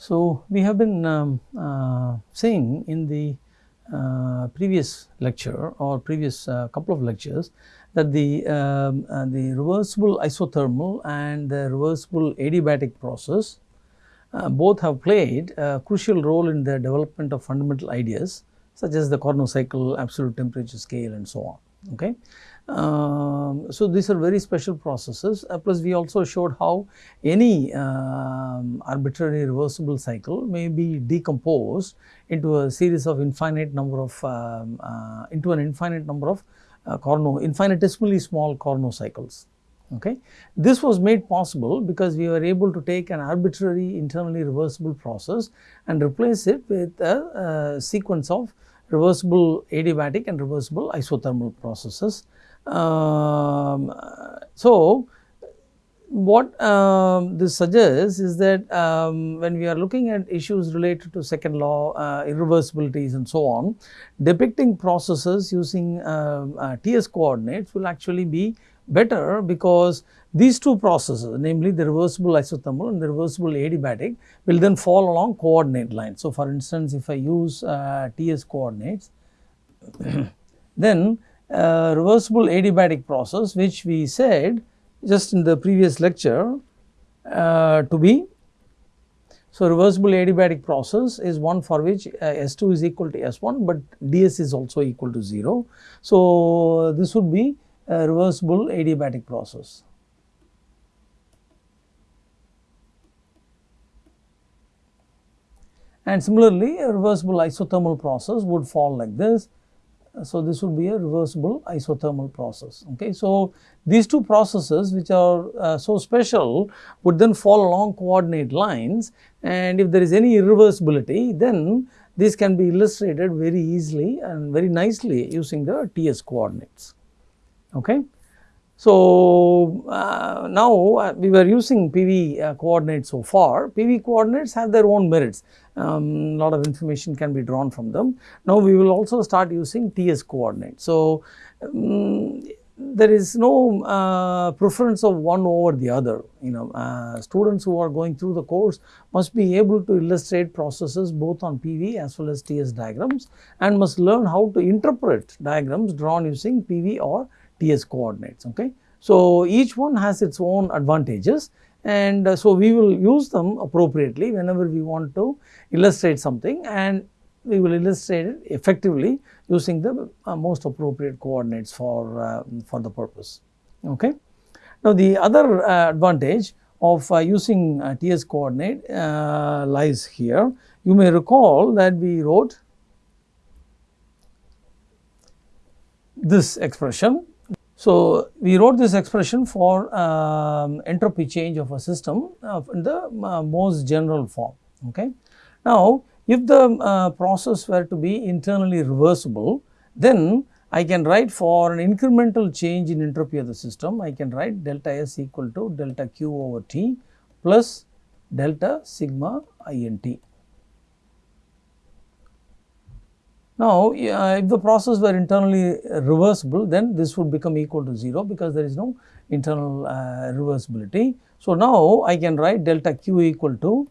So, we have been um, uh, saying in the uh, previous lecture or previous uh, couple of lectures that the, um, uh, the reversible isothermal and the reversible adiabatic process uh, both have played a crucial role in the development of fundamental ideas such as the Carnot cycle, absolute temperature scale and so on. Okay. Um, so, these are very special processes uh, plus we also showed how any um, arbitrary reversible cycle may be decomposed into a series of infinite number of um, uh, into an infinite number of uh, Carnot infinitesimally small Carnot cycles. Okay. This was made possible because we were able to take an arbitrary internally reversible process and replace it with a, a sequence of reversible adiabatic and reversible isothermal processes. Um, so, what um, this suggests is that um, when we are looking at issues related to second law, uh, irreversibilities and so on, depicting processes using uh, uh, TS coordinates will actually be better because these two processes namely the reversible isothermal and the reversible adiabatic will then fall along coordinate lines. So, for instance, if I use uh, TS coordinates then uh, reversible adiabatic process which we said just in the previous lecture uh, to be. So, reversible adiabatic process is one for which uh, S2 is equal to S1, but ds is also equal to 0. So, this would be reversible adiabatic process. And similarly, a reversible isothermal process would fall like this so, this would be a reversible isothermal process. Okay. So, these two processes which are uh, so special would then fall along coordinate lines and if there is any irreversibility then this can be illustrated very easily and very nicely using the TS coordinates. Okay. So, uh, now uh, we were using PV uh, coordinates so far, PV coordinates have their own merits, a um, lot of information can be drawn from them. Now, we will also start using TS coordinates. So, um, there is no uh, preference of one over the other, you know, uh, students who are going through the course must be able to illustrate processes both on PV as well as TS diagrams and must learn how to interpret diagrams drawn using PV or TS coordinates. Okay. So, each one has its own advantages and uh, so we will use them appropriately whenever we want to illustrate something and we will illustrate it effectively using the uh, most appropriate coordinates for, uh, for the purpose. Okay. Now, the other uh, advantage of uh, using uh, TS coordinate lies here. You may recall that we wrote this expression so, we wrote this expression for um, entropy change of a system uh, in the uh, most general form. Okay. Now, if the uh, process were to be internally reversible, then I can write for an incremental change in entropy of the system, I can write delta S equal to delta Q over T plus delta sigma INT. Now, if the process were internally reversible then this would become equal to 0 because there is no internal uh, reversibility. So, now I can write delta q equal to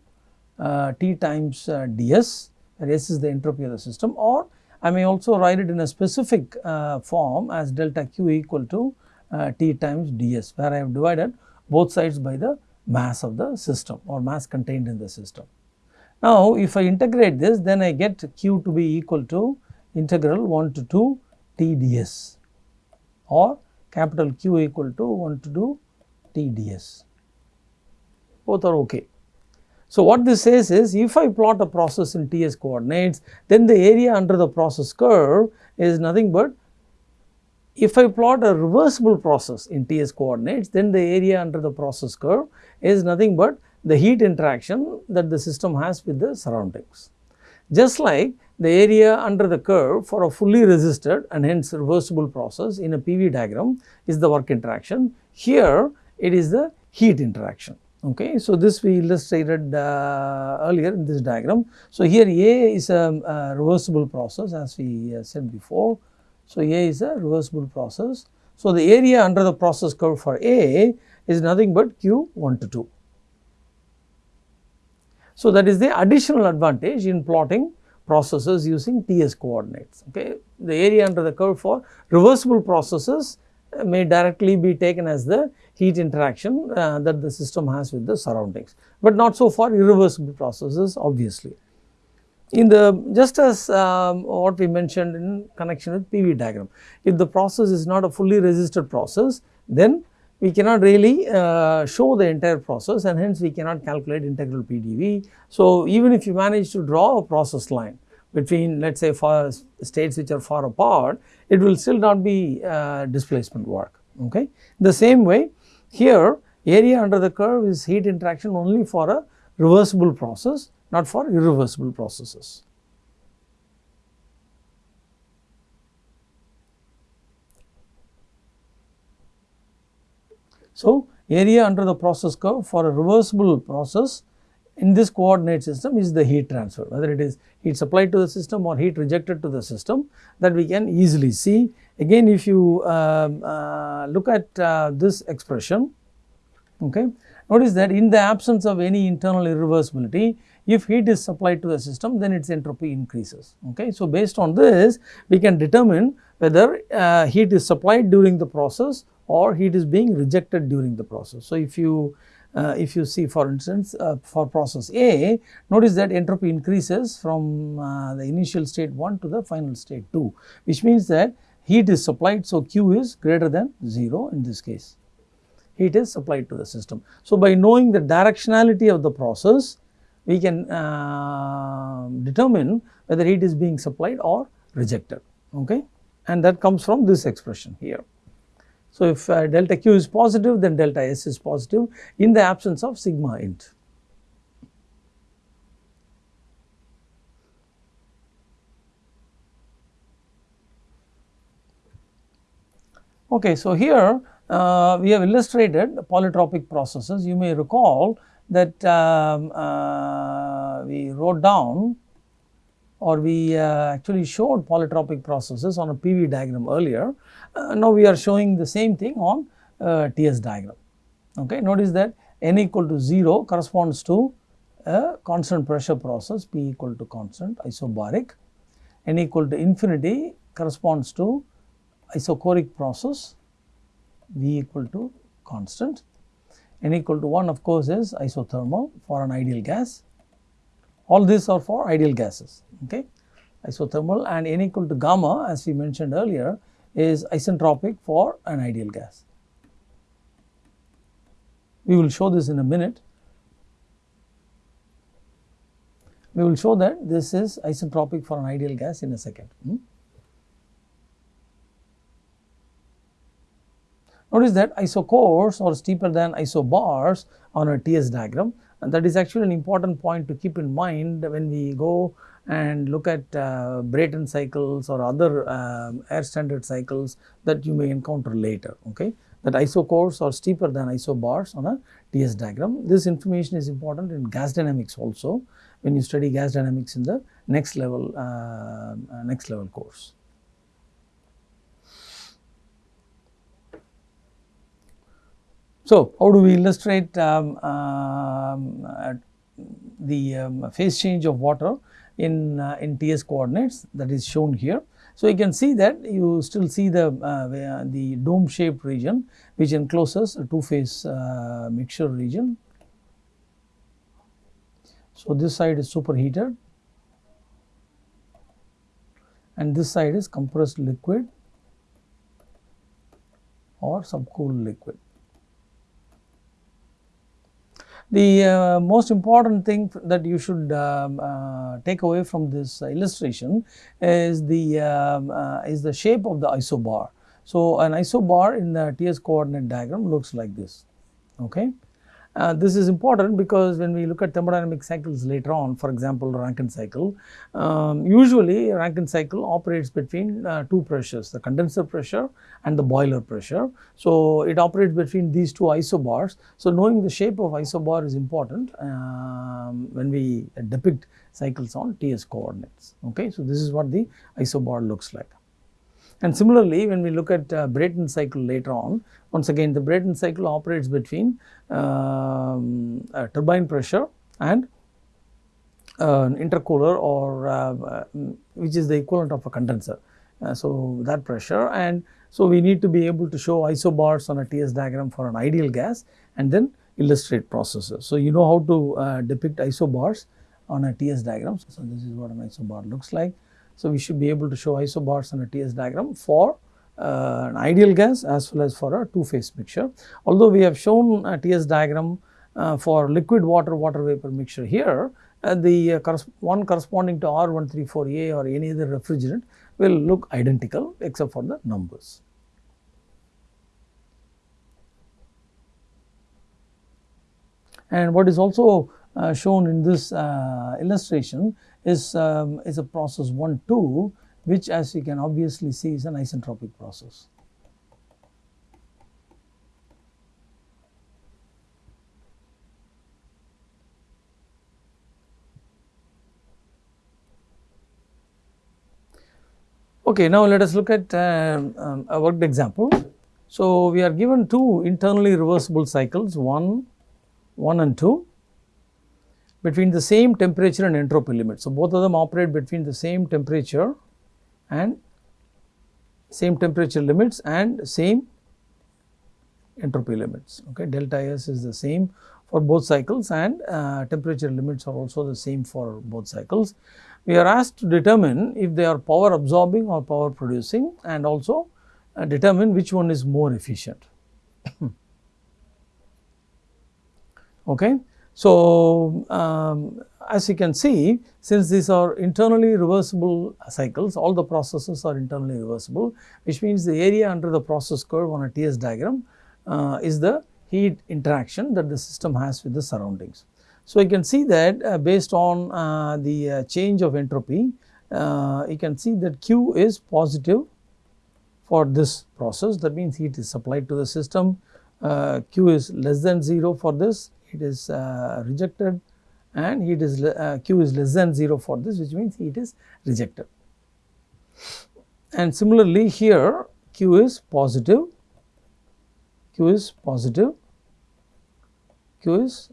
uh, T times uh, ds where S is the entropy of the system or I may also write it in a specific uh, form as delta q equal to uh, T times ds where I have divided both sides by the mass of the system or mass contained in the system. Now, if I integrate this then I get q to be equal to integral 1 to 2 t ds or capital Q equal to 1 to 2 t ds both are okay. So, what this says is if I plot a process in TS coordinates then the area under the process curve is nothing but if I plot a reversible process in TS coordinates then the area under the process curve is nothing but the heat interaction that the system has with the surroundings. Just like the area under the curve for a fully resisted and hence reversible process in a PV diagram is the work interaction. Here it is the heat interaction. Okay. So, this we illustrated uh, earlier in this diagram. So, here A is a, a reversible process as we uh, said before. So, A is a reversible process. So, the area under the process curve for A is nothing but Q 1 to 2. So, that is the additional advantage in plotting processes using TS coordinates. Okay. The area under the curve for reversible processes may directly be taken as the heat interaction uh, that the system has with the surroundings, but not so for irreversible processes obviously. In the just as um, what we mentioned in connection with PV diagram, if the process is not a fully resisted process, then we cannot really uh, show the entire process and hence we cannot calculate integral PDV. So, even if you manage to draw a process line between let us say for states which are far apart, it will still not be uh, displacement work. Okay. The same way here area under the curve is heat interaction only for a reversible process not for irreversible processes. So, area under the process curve for a reversible process in this coordinate system is the heat transfer whether it is heat supplied to the system or heat rejected to the system that we can easily see. Again if you uh, uh, look at uh, this expression okay, notice that in the absence of any internal irreversibility if heat is supplied to the system then its entropy increases. Okay. So, based on this we can determine whether uh, heat is supplied during the process or heat is being rejected during the process. So, if you uh, if you see for instance uh, for process A notice that entropy increases from uh, the initial state 1 to the final state 2 which means that heat is supplied. So, Q is greater than 0 in this case heat is supplied to the system. So, by knowing the directionality of the process we can uh, determine whether heat is being supplied or rejected okay and that comes from this expression here. So, if uh, delta q is positive then delta s is positive in the absence of sigma int. Okay, so here uh, we have illustrated polytropic processes. You may recall that um, uh, we wrote down or we uh, actually showed polytropic processes on a PV diagram earlier. Uh, now, we are showing the same thing on uh, TS diagram. Okay. Notice that n equal to 0 corresponds to a constant pressure process P equal to constant isobaric, n equal to infinity corresponds to isochoric process V equal to constant, n equal to 1 of course is isothermal for an ideal gas all these are for ideal gases, okay. Isothermal and n equal to gamma as we mentioned earlier is isentropic for an ideal gas. We will show this in a minute. We will show that this is isentropic for an ideal gas in a second. Hmm? Notice that isochores are steeper than isobars on a TS diagram and that is actually an important point to keep in mind when we go and look at uh, Brayton cycles or other um, air standard cycles that you may encounter later. Okay, That isochores are steeper than isobars on a TS diagram. This information is important in gas dynamics also when you study gas dynamics in the next level uh, uh, next level course. So, how do we illustrate um, um, uh, the um, phase change of water in, uh, in TS coordinates that is shown here. So, you can see that you still see the, uh, the dome shaped region which encloses a two phase uh, mixture region. So, this side is superheated and this side is compressed liquid or subcooled liquid. The uh, most important thing that you should um, uh, take away from this illustration is the um, uh, is the shape of the isobar. So, an isobar in the TS coordinate diagram looks like this. Okay. Uh, this is important because when we look at thermodynamic cycles later on, for example, Rankine cycle, um, usually Rankine cycle operates between uh, two pressures, the condenser pressure and the boiler pressure. So, it operates between these two isobars. So, knowing the shape of isobar is important um, when we depict cycles on TS coordinates. Okay. So, this is what the isobar looks like. And similarly, when we look at uh, Brayton cycle later on, once again the Brayton cycle operates between um, turbine pressure and an intercooler or uh, which is the equivalent of a condenser. Uh, so, that pressure and so we need to be able to show isobars on a TS diagram for an ideal gas and then illustrate processes. So, you know how to uh, depict isobars on a TS diagram. So, this is what an isobar looks like. So, we should be able to show isobars on a TS diagram for uh, an ideal gas as well as for a two phase mixture. Although we have shown a TS diagram uh, for liquid water water vapor mixture here, uh, the uh, one corresponding to R134A or any other refrigerant will look identical except for the numbers. And what is also uh, shown in this uh, illustration is, um, is a process 1 2 which as you can obviously see is an isentropic process. Okay, now let us look at uh, um, a worked example. So, we are given two internally reversible cycles 1, 1 and 2 between the same temperature and entropy limit. So, both of them operate between the same temperature and same temperature limits and same entropy limits. Okay, delta S is the same for both cycles and uh, temperature limits are also the same for both cycles. We are asked to determine if they are power absorbing or power producing and also uh, determine which one is more efficient. okay. So, um, as you can see since these are internally reversible cycles all the processes are internally reversible which means the area under the process curve on a TS diagram uh, is the heat interaction that the system has with the surroundings. So, you can see that uh, based on uh, the uh, change of entropy uh, you can see that Q is positive for this process. That means heat is supplied to the system. Uh, Q is less than 0 for this it is rejected and heat is uh, Q is less than 0 for this which means heat is rejected. And similarly here Q is positive, Q is positive, Q is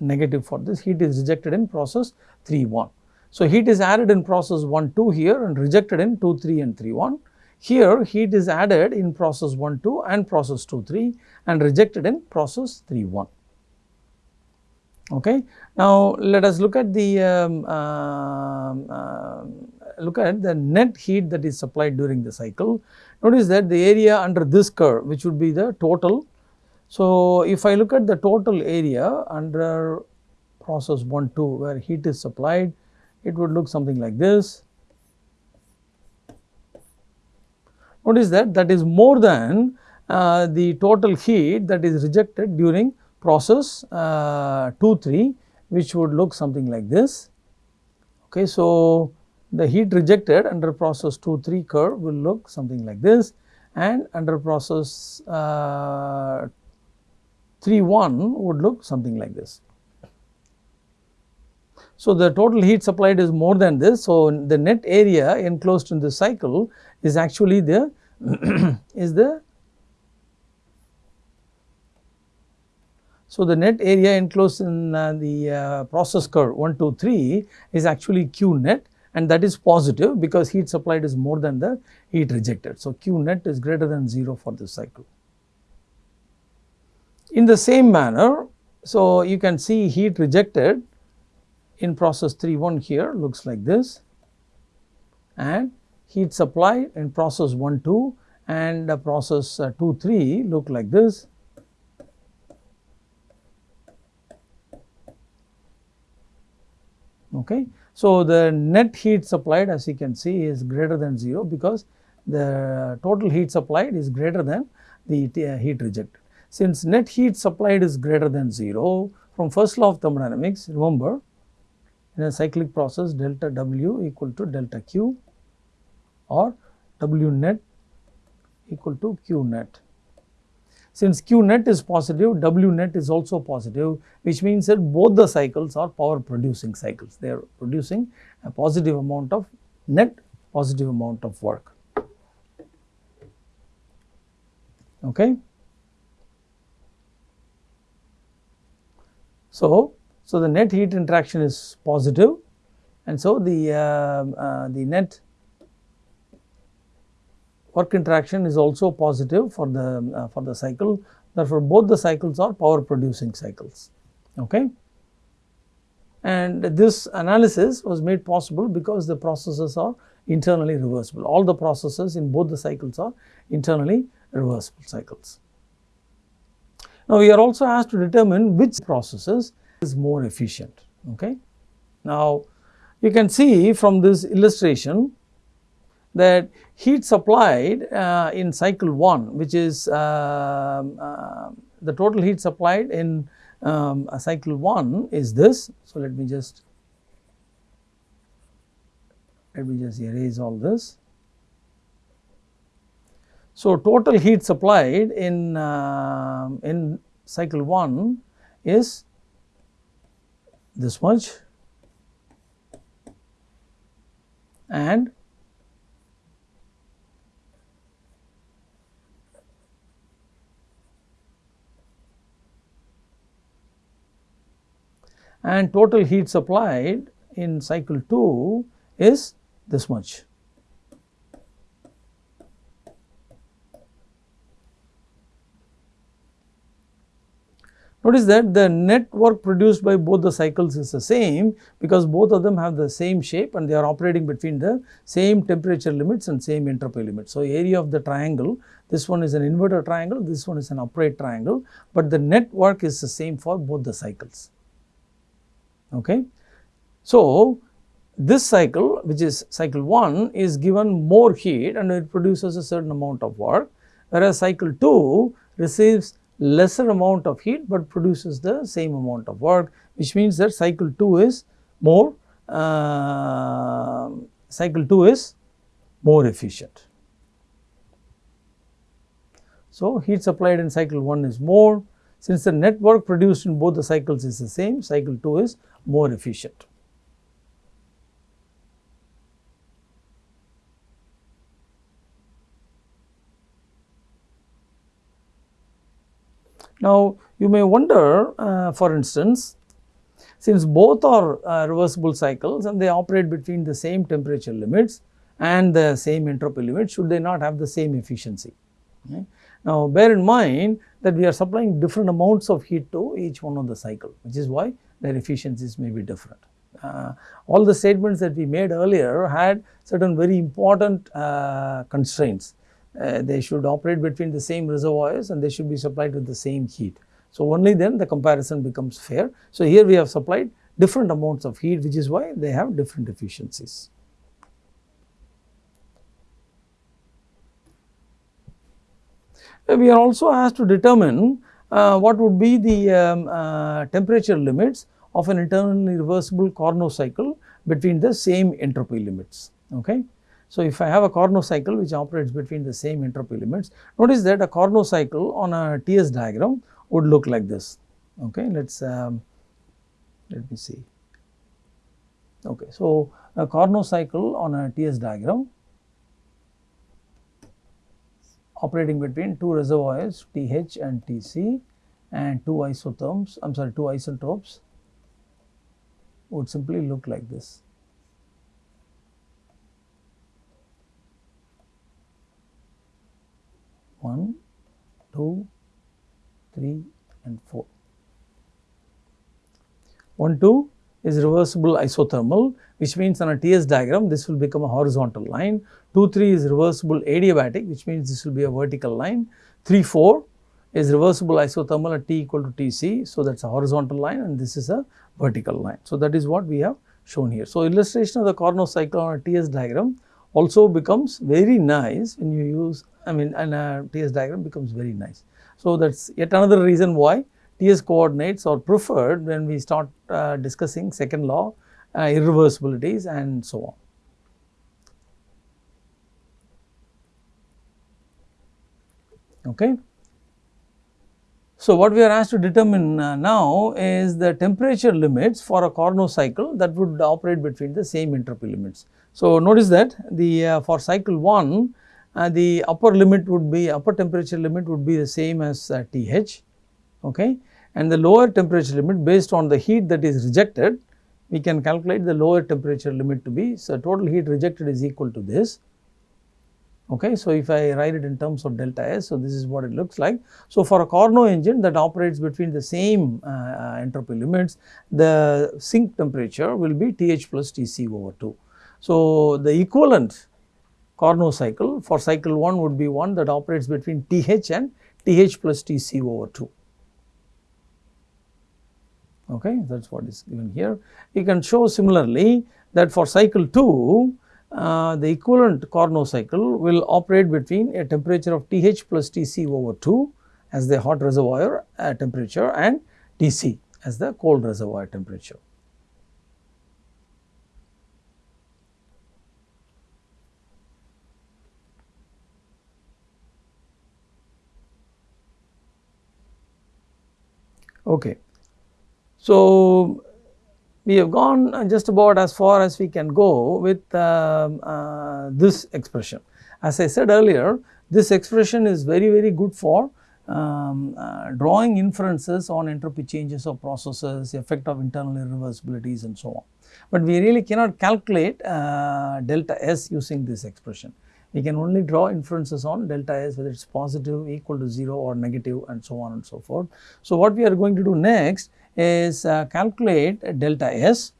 negative for this heat is rejected in process 3 1. So, heat is added in process 1 2 here and rejected in 2 3 and 3 1. Here heat is added in process 1 2 and process 2 3 and rejected in process 3 1. Okay. Now, let us look at the um, uh, uh, look at the net heat that is supplied during the cycle. Notice that the area under this curve which would be the total. So, if I look at the total area under process 1 2 where heat is supplied it would look something like this. Notice that that is more than uh, the total heat that is rejected during process uh, 2 3 which would look something like this. Okay, so, the heat rejected under process 2 3 curve will look something like this and under process uh, 3 1 would look something like this. So, the total heat supplied is more than this. So, the net area enclosed in this cycle is actually the is the So, the net area enclosed in uh, the uh, process curve 1, 2, 3 is actually Q net and that is positive because heat supplied is more than the heat rejected. So, Q net is greater than 0 for this cycle. In the same manner, so you can see heat rejected in process 3 1 here looks like this and heat supplied in process 1 2 and process uh, 2 3 look like this Okay. So, the net heat supplied as you can see is greater than 0 because the total heat supplied is greater than the uh, heat rejected. Since net heat supplied is greater than 0 from first law of thermodynamics remember in a cyclic process delta W equal to delta Q or W net equal to Q net. Since Q net is positive, W net is also positive, which means that both the cycles are power producing cycles. They are producing a positive amount of net positive amount of work. Okay. So, so the net heat interaction is positive and so the, uh, uh, the net work interaction is also positive for the, uh, for the cycle therefore, both the cycles are power producing cycles. Okay. And this analysis was made possible because the processes are internally reversible. All the processes in both the cycles are internally reversible cycles. Now, we are also asked to determine which processes is more efficient. Okay. Now, you can see from this illustration that heat supplied uh, in cycle 1 which is uh, uh, the total heat supplied in um, cycle 1 is this. So, let me just let me just erase all this. So, total heat supplied in, uh, in cycle 1 is this much and and total heat supplied in cycle 2 is this much. Notice that the net work produced by both the cycles is the same because both of them have the same shape and they are operating between the same temperature limits and same entropy limits. So, area of the triangle, this one is an inverted triangle, this one is an upright triangle, but the net work is the same for both the cycles. Okay. So, this cycle which is cycle 1 is given more heat and it produces a certain amount of work whereas cycle 2 receives lesser amount of heat, but produces the same amount of work which means that cycle 2 is more uh, cycle 2 is more efficient. So, heat supplied in cycle 1 is more since the net work produced in both the cycles is the same cycle 2 is more efficient. Now, you may wonder uh, for instance, since both are uh, reversible cycles and they operate between the same temperature limits and the same entropy limit, should they not have the same efficiency? Okay. Now, bear in mind that we are supplying different amounts of heat to each one of the cycle, which is why their efficiencies may be different. Uh, all the statements that we made earlier had certain very important uh, constraints uh, they should operate between the same reservoirs and they should be supplied with the same heat. So, only then the comparison becomes fair. So, here we have supplied different amounts of heat which is why they have different efficiencies. We are also asked to determine uh, what would be the um, uh, temperature limits of an internally reversible Carnot cycle between the same entropy limits. Okay. So, if I have a Carnot cycle which operates between the same entropy limits, notice that a Carnot cycle on a TS diagram would look like this. Okay, let us um, let me see. Okay, so a Carnot cycle on a TS diagram operating between two reservoirs TH and TC and two isotherms, I am sorry, two isentropes would simply look like this. 1, 2, 3 and 4. 1, 2 is reversible isothermal which means on a TS diagram this will become a horizontal line. 2, 3 is reversible adiabatic which means this will be a vertical line. 3, 4 is reversible isothermal at T equal to Tc. So, that is a horizontal line and this is a vertical line. So, that is what we have shown here. So, illustration of the Carnot cycle on a TS diagram also becomes very nice when you use I mean and a TS diagram becomes very nice. So, that is yet another reason why TS coordinates are preferred when we start uh, discussing second law uh, irreversibilities and so on. Okay. So, what we are asked to determine uh, now is the temperature limits for a Carnot cycle that would operate between the same entropy limits. So, notice that the uh, for cycle 1 uh, the upper limit would be upper temperature limit would be the same as uh, TH okay and the lower temperature limit based on the heat that is rejected we can calculate the lower temperature limit to be so total heat rejected is equal to this okay so if i write it in terms of delta s so this is what it looks like. So for a carnot engine that operates between the same uh, uh entropy limits the sink temperature will be th plus tc over 2 so the equivalent carnot cycle for cycle 1 would be one that operates between th and th plus tc over 2 okay that is what is given here. You can show similarly that for cycle 2 uh, the equivalent Carnot cycle will operate between a temperature of Th plus Tc over 2 as the hot reservoir uh, temperature and Tc as the cold reservoir temperature. Okay. So, we have gone just about as far as we can go with uh, uh, this expression. As I said earlier, this expression is very, very good for um, uh, drawing inferences on entropy changes of processes, effect of internal irreversibilities and so on. But we really cannot calculate uh, delta S using this expression. We can only draw inferences on delta S whether it is positive, equal to 0 or negative and so on and so forth. So, what we are going to do next is uh, calculate delta S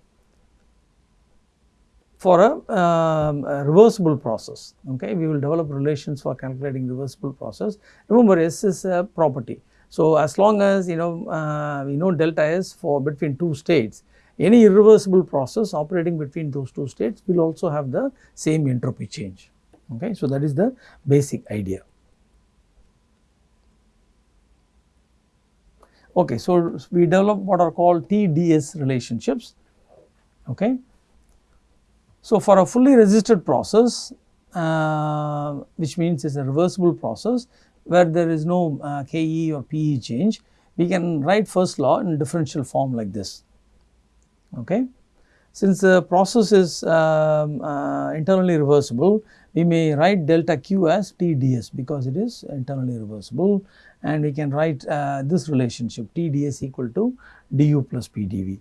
for a, um, reversible process. Okay, we will develop relations for calculating reversible process. Remember, S is a property. So, as long as you know uh, we know delta S for between two states, any irreversible process operating between those two states will also have the same entropy change. Okay, so that is the basic idea. Okay, so we develop what are called TDS relationships. Okay. So, for a fully resisted process, uh, which means it is a reversible process where there is no uh, KE or PE change, we can write first law in differential form like this. Okay. Since the process is um, uh, internally reversible, we may write delta Q as TDS because it is internally reversible and we can write uh, this relationship TdS equal to du plus PdV.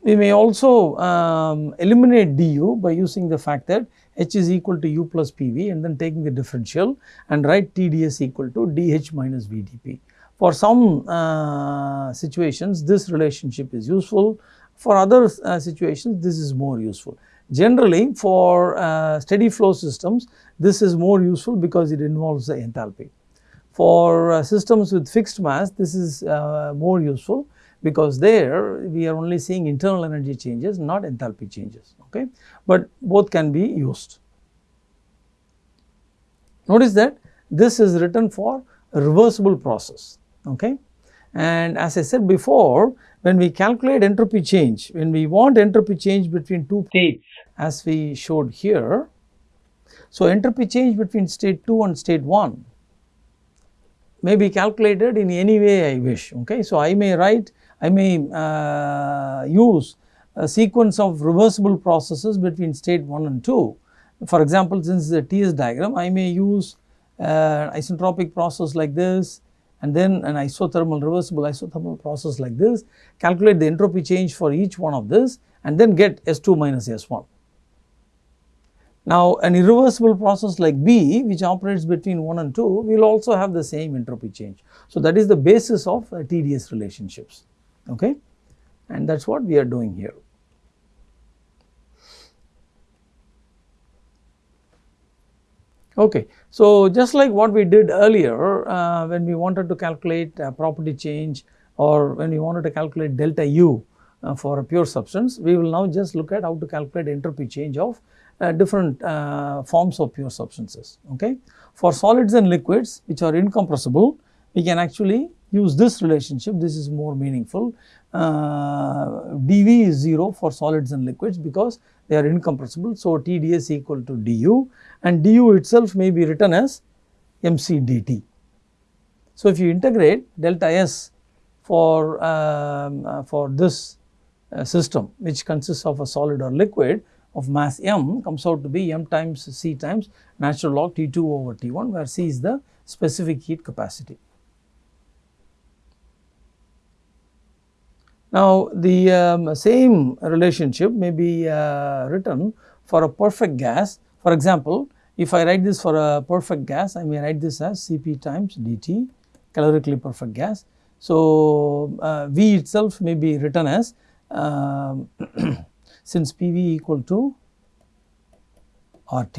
We may also um, eliminate du by using the fact that h is equal to u plus pv and then taking the differential and write TdS equal to dh minus vdp. For some uh, situations this relationship is useful, for other uh, situations this is more useful. Generally for uh, steady flow systems this is more useful because it involves the enthalpy. For uh, systems with fixed mass this is uh, more useful because there we are only seeing internal energy changes not enthalpy changes okay but both can be used. Notice that this is written for reversible process okay and as I said before when we calculate entropy change when we want entropy change between two states as we showed here. So, entropy change between state 2 and state 1 may be calculated in any way I wish. Okay. So, I may write, I may uh, use a sequence of reversible processes between state 1 and 2. For example, since the TS diagram, I may use uh, isentropic process like this and then an isothermal reversible isothermal process like this, calculate the entropy change for each one of this and then get S2 minus S1. Now, an irreversible process like B which operates between 1 and 2 will also have the same entropy change. So, that is the basis of uh, TDS relationships okay? and that is what we are doing here. Okay. So, just like what we did earlier uh, when we wanted to calculate uh, property change or when we wanted to calculate delta U uh, for a pure substance, we will now just look at how to calculate entropy change of uh, different uh, forms of pure substances. Okay. For solids and liquids which are incompressible, we can actually use this relationship, this is more meaningful. Uh, dV is 0 for solids and liquids because they are incompressible. So, TdS equal to du and du itself may be written as mc dt. So, if you integrate delta S for, um, uh, for this uh, system which consists of a solid or liquid, of mass m comes out to be m times c times natural log T2 over T1 where c is the specific heat capacity. Now, the um, same relationship may be uh, written for a perfect gas. For example, if I write this for a perfect gas, I may write this as Cp times dt calorically perfect gas. So, uh, V itself may be written as um, since PV equal to RT,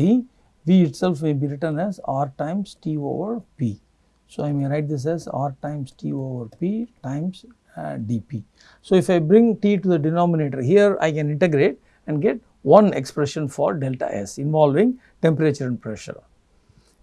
V itself may be written as R times T over P. So, I may write this as R times T over P times uh, dP. So, if I bring T to the denominator here I can integrate and get one expression for delta S involving temperature and pressure.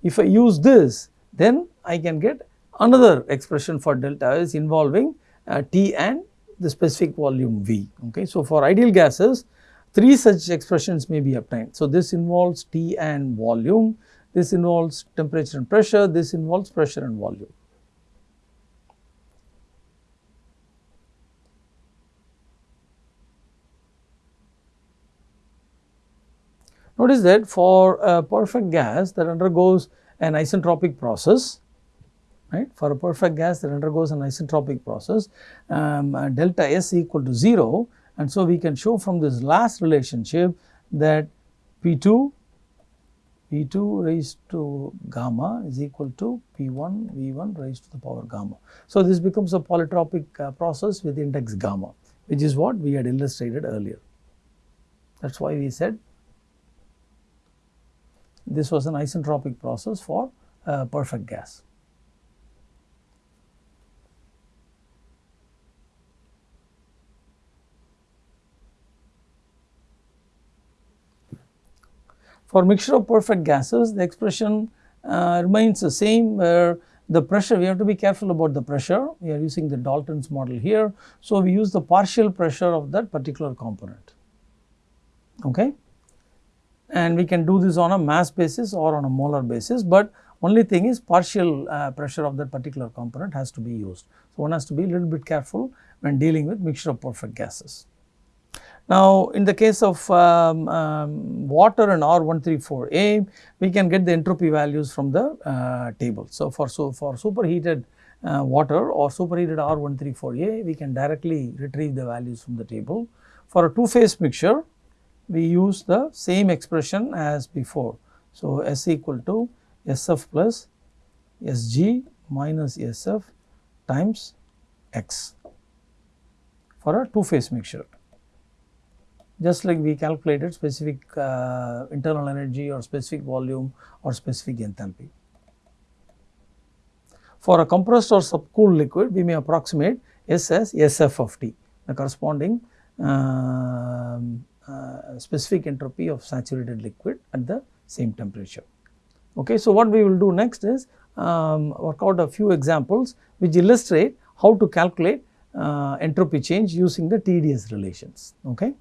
If I use this then I can get another expression for delta S involving uh, T and the specific volume V. Okay. So, for ideal gases three such expressions may be obtained. So, this involves T and volume, this involves temperature and pressure, this involves pressure and volume. Notice that for a perfect gas that undergoes an isentropic process, right, for a perfect gas that undergoes an isentropic process, um, uh, delta S equal to 0 and so we can show from this last relationship that P2, P2 raised to gamma is equal to P1 V1 raised to the power gamma. So this becomes a polytropic uh, process with index gamma which is what we had illustrated earlier. That is why we said this was an isentropic process for a perfect gas. For mixture of perfect gases, the expression uh, remains the same where the pressure, we have to be careful about the pressure. We are using the Dalton's model here. So, we use the partial pressure of that particular component. Okay and we can do this on a mass basis or on a molar basis, but only thing is partial uh, pressure of that particular component has to be used. So, one has to be a little bit careful when dealing with mixture of perfect gases. Now, in the case of um, um, water and R134A, we can get the entropy values from the uh, table. So, for, so for superheated uh, water or superheated R134A, we can directly retrieve the values from the table. For a two phase mixture, we use the same expression as before. So, S equal to SF plus Sg minus SF times X for a two phase mixture. Just like we calculated specific uh, internal energy or specific volume or specific enthalpy. For a compressed or subcooled liquid, we may approximate S as SF of T, the corresponding uh, specific entropy of saturated liquid at the same temperature. Okay. So, what we will do next is um, work out a few examples which illustrate how to calculate uh, entropy change using the TDS relations. Okay.